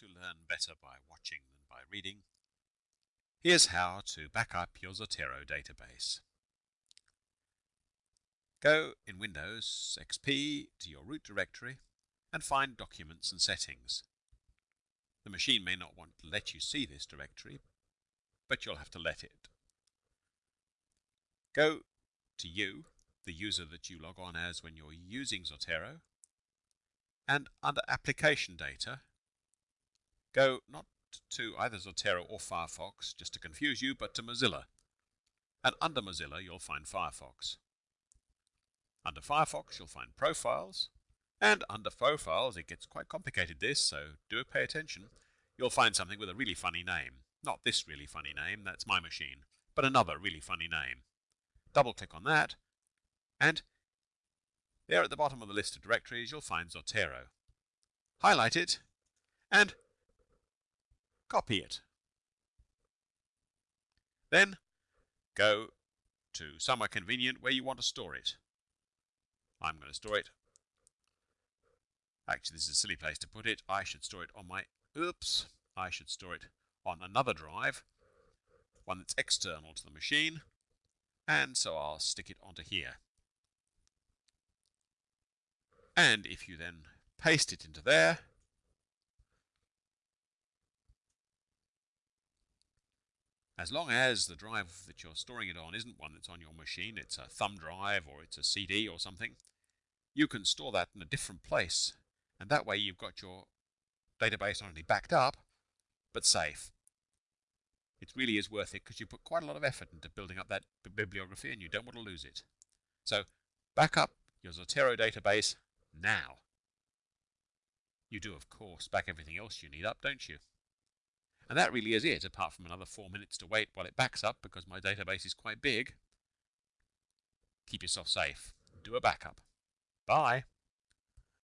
who learn better by watching than by reading, here's how to back up your Zotero database. Go in Windows XP to your root directory and find Documents and Settings. The machine may not want to let you see this directory, but you'll have to let it. Go to you, the user that you log on as when you're using Zotero, and under Application Data, go not to either Zotero or Firefox, just to confuse you, but to Mozilla. And under Mozilla, you'll find Firefox. Under Firefox, you'll find Profiles, and under Profiles, it gets quite complicated this, so do pay attention. You'll find something with a really funny name. Not this really funny name, that's my machine, but another really funny name. Double click on that, and there at the bottom of the list of directories, you'll find Zotero. Highlight it, and copy it. Then go to somewhere convenient where you want to store it. I'm going to store it. Actually, this is a silly place to put it. I should store it on my, oops, I should store it on another drive, one that's external to the machine, and so I'll stick it onto here. And if you then paste it into there, as long as the drive that you're storing it on isn't one that's on your machine, it's a thumb drive or it's a CD or something, you can store that in a different place. And that way you've got your database not only backed up, but safe. It really is worth it because you put quite a lot of effort into building up that bibliography and you don't want to lose it. So back up your Zotero database now. You do, of course, back everything else you need up, don't you? And that really is it, apart from another four minutes to wait while it backs up because my database is quite big. Keep yourself safe. Do a backup. Bye.